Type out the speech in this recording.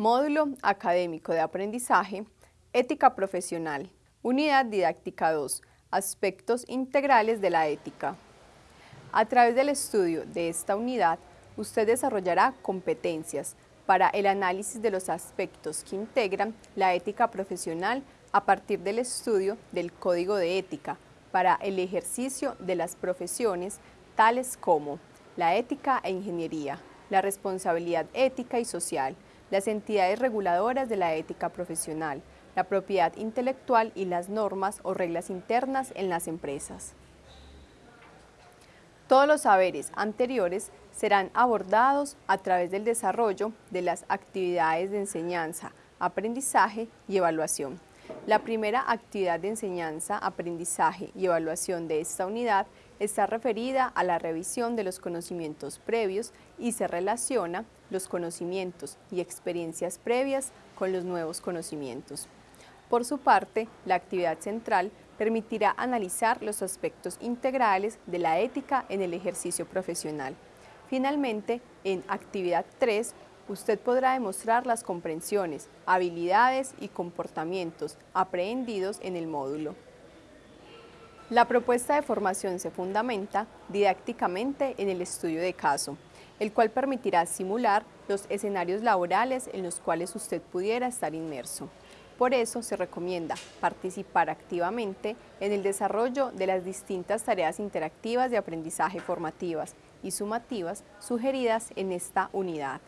Módulo Académico de Aprendizaje, Ética Profesional, Unidad Didáctica 2, Aspectos Integrales de la Ética. A través del estudio de esta unidad, usted desarrollará competencias para el análisis de los aspectos que integran la ética profesional a partir del estudio del Código de Ética para el ejercicio de las profesiones tales como la ética e ingeniería, la responsabilidad ética y social, las entidades reguladoras de la ética profesional, la propiedad intelectual y las normas o reglas internas en las empresas. Todos los saberes anteriores serán abordados a través del desarrollo de las actividades de enseñanza, aprendizaje y evaluación. La primera actividad de enseñanza, aprendizaje y evaluación de esta unidad está referida a la revisión de los conocimientos previos y se relaciona los conocimientos y experiencias previas con los nuevos conocimientos. Por su parte, la actividad central permitirá analizar los aspectos integrales de la ética en el ejercicio profesional. Finalmente, en actividad 3, usted podrá demostrar las comprensiones, habilidades y comportamientos aprehendidos en el módulo. La propuesta de formación se fundamenta didácticamente en el estudio de caso, el cual permitirá simular los escenarios laborales en los cuales usted pudiera estar inmerso. Por eso se recomienda participar activamente en el desarrollo de las distintas tareas interactivas de aprendizaje formativas y sumativas sugeridas en esta unidad.